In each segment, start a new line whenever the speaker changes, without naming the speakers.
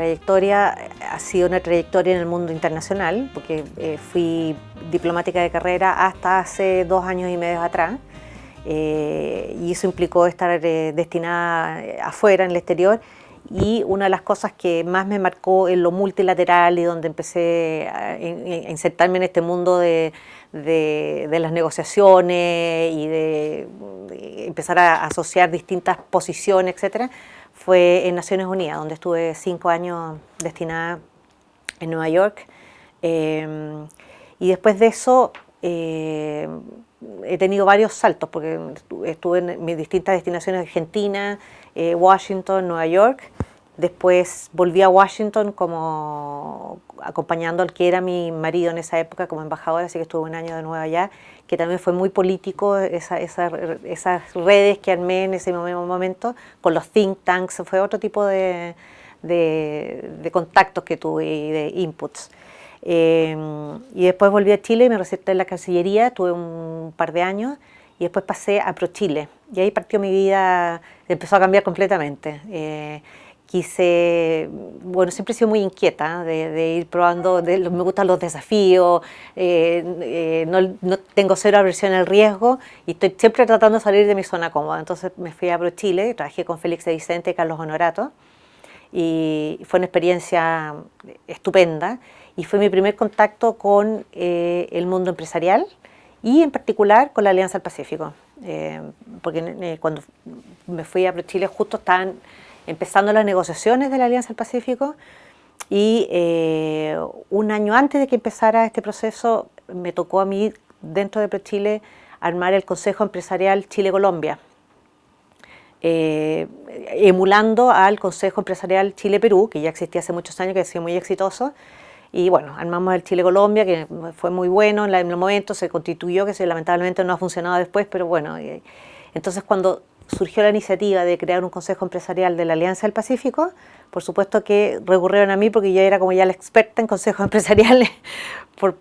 trayectoria ha sido una trayectoria en el mundo internacional, porque eh, fui diplomática de carrera hasta hace dos años y medio atrás, eh, y eso implicó estar destinada afuera, en el exterior, y una de las cosas que más me marcó en lo multilateral y donde empecé a, insertarme en este mundo de, las negociaciones y de, empezar a asociar distintas posiciones, etcétera, fue en Naciones Unidas, donde estuve cinco años destinada en Nueva York. Em, y después de eso eh, he tenido varios saltos, porque estuve en mis distintas destinaciones, Argentina, eh, Washington, Nueva York. Después volví a Washington como acompañando al que era mi marido en esa época como embajador, así que estuve un año de nuevo allá, que también fue muy político, esas redes que armé en ese momento con los think tanks, fue otro tipo de, contactos que tuve y de inputs. Eh, y después volví a Chile, me receté en la Cancillería, tuve un par de años, y después pasé a ProChile. Y ahí partió mi vida, empezó a cambiar completamente. Eh, quise, bueno, siempre he sido muy inquieta de, ir probando, me gustan los desafíos, eh, eh, no, tengo cero aversión al riesgo y estoy siempre tratando de salir de mi zona cómoda. Entonces me fui a ProChile, trabajé con Félix de Vicente y Carlos Honorato y fue una experiencia estupenda y fue mi primer contacto con el mundo empresarial y en particular con la Alianza del Pacífico, eh, porque eh, cuando me fui a Chile justo estaban empezando las negociaciones de la Alianza del Pacífico y eh, un año antes de que empezara este proceso me tocó a mí dentro de Chile armar el Consejo Empresarial Chile-Colombia, emulando al Consejo Empresarial Chile-Perú, que ya existía hace muchos años, que ha sido muy exitoso, y bueno, armamos el Chile-Colombia, que fue muy bueno en, el momento, se constituyó, que se, lamentablemente no ha funcionado después, pero bueno. entonces cuando surgió la iniciativa de crear un consejo empresarial de la Alianza del Pacífico, por supuesto que recurrieron a mí porque yo era como ya la experta en consejos empresariales,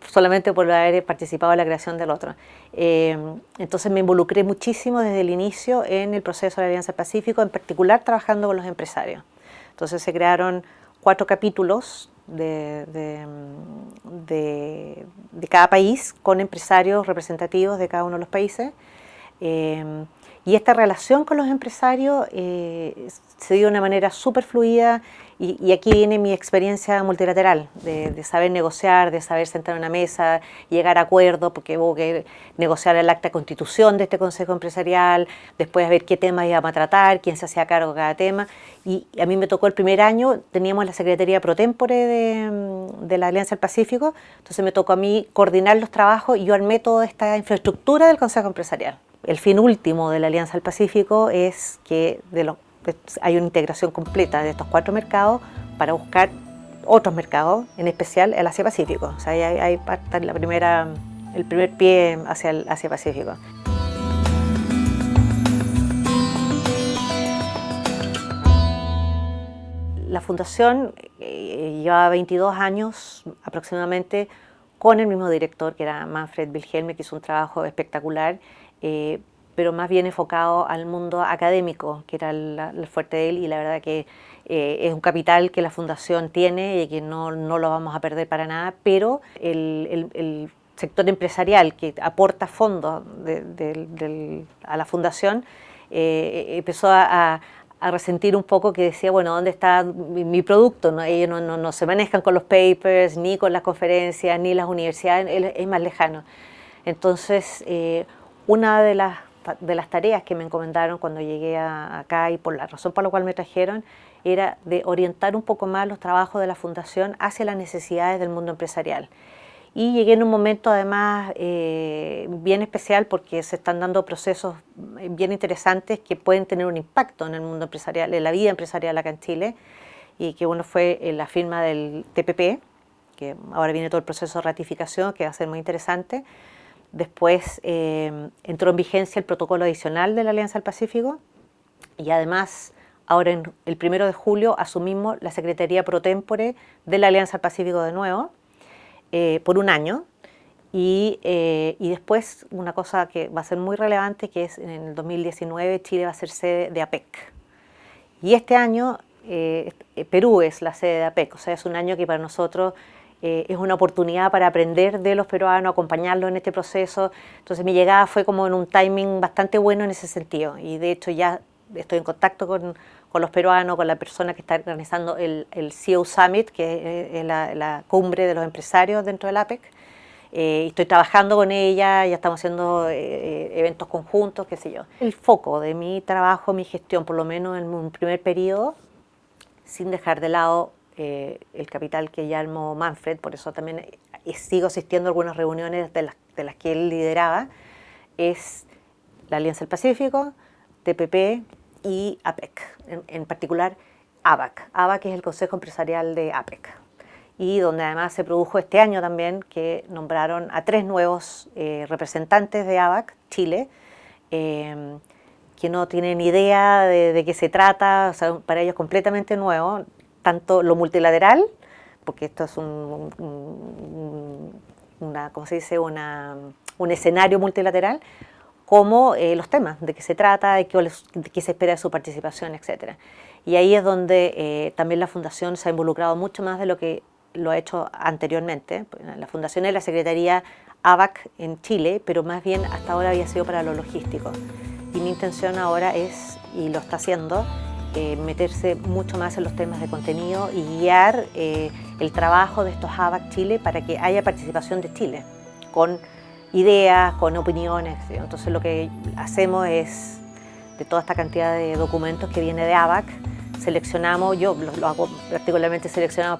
solamente por haber participado en la creación del otro. Eh, entonces me involucré muchísimo desde el inicio en el proceso de la Alianza del Pacífico, en particular trabajando con los empresarios. Entonces se crearon cuatro capítulos de, de, cada país con empresarios representativos de cada uno de los países. Eh, y esta relación con los empresarios eh, se dio de una manera súper fluida y, aquí viene mi experiencia multilateral, de, saber negociar, de saber sentar en una mesa, llegar a acuerdos, porque hubo que negociar el acta de constitución de este Consejo Empresarial, después ver qué temas íbamos a tratar, quién se hacía cargo de cada tema. Y a mí me tocó el primer año, teníamos la Secretaría Pro Tempore de, de la Alianza del Pacífico, entonces me tocó a mí coordinar los trabajos y yo armé toda esta infraestructura del Consejo Empresarial. El fin último de la Alianza del Pacífico es que hay una integración completa de estos cuatro mercados para buscar otros mercados, en especial el Asia-Pacífico. O sea, hay, parte la el primer pie hacia el Asia-Pacífico. La fundación eh, lleva 22 años aproximadamente con el mismo director que era Manfred Wilhelme, que hizo un trabajo espectacular eh, pero más bien enfocado al mundo académico, que era el, fuerte de él, y la verdad que eh, es un capital que la Fundación tiene y que no, no lo vamos a perder para nada, pero el, sector empresarial que aporta fondos a la Fundación eh, empezó a, resentir un poco que decía, bueno, ¿dónde está mi, producto? ¿No? Ellos no, no, se manejan con los papers, ni con las conferencias, ni las universidades, es más lejano. Entonces, una de las, tareas que me encomendaron cuando llegué acá y por la razón por la cual me trajeron era de orientar un poco más los trabajos de la Fundación hacia las necesidades del mundo empresarial. Y llegué en un momento además eh, bien especial porque se están dando procesos bien interesantes que pueden tener un impacto en el mundo empresarial, en la vida empresarial acá en Chile, y que uno fue la firma del TPP, que ahora viene todo el proceso de ratificación, que va a ser muy interesante, Después eh, entró en vigencia el protocolo adicional de la Alianza del Pacífico y además ahora en el primero de julio asumimos la Secretaría Pro Tempore de la Alianza del Pacífico de nuevo eh, por un año. Y, eh, y, después una cosa que va a ser muy relevante que es en el 2019 Chile va a ser sede de APEC y este año Perú es la sede de APEC, o sea, es un año que para nosotros eh, es una oportunidad para aprender de los peruanos, acompañarlos en este proceso. Entonces mi llegada fue como en un timing bastante bueno en ese sentido y de hecho ya estoy en contacto con, con los peruanos, con la persona que está organizando el, el CEO Summit, que es la, cumbre de los empresarios dentro del APEC. Eh, estoy trabajando con ella, ya estamos haciendo eh, eventos conjuntos, qué sé yo. El foco de mi trabajo, mi gestión, por lo menos en un primer periodo, sin dejar de lado eh, el capital que ya armó Manfred, por eso también sigo asistiendo a algunas reuniones de las, de que él lideraba, es la Alianza del Pacífico, TPP y APEC, en, particular ABAC. ABAC es el Consejo Empresarial de APEC y donde además se produjo este año también que nombraron a tres nuevos eh, representantes de ABAC, Chile, eh, que no tienen idea de, qué se trata, o sea, para ellos completamente nuevo, tanto lo multilateral, porque esto es un, una, ¿cómo se dice? Una, un escenario multilateral, como eh, los temas, de qué se trata, de qué, de qué, se espera de su participación, etc. Y ahí es donde eh, también la Fundación se ha involucrado mucho más de lo que lo ha hecho anteriormente. La Fundación es la Secretaría ABAC en Chile, pero más bien hasta ahora había sido para lo logístico. Y mi intención ahora es, y lo está haciendo, eh, meterse mucho más en los temas de contenido y guiar el trabajo de estos ABAC Chile para que haya participación de Chile con ideas, con opiniones. Entonces lo que hacemos es, de toda esta cantidad de documentos que viene de ABAC, seleccionamos, yo lo, hago particularmente seleccionado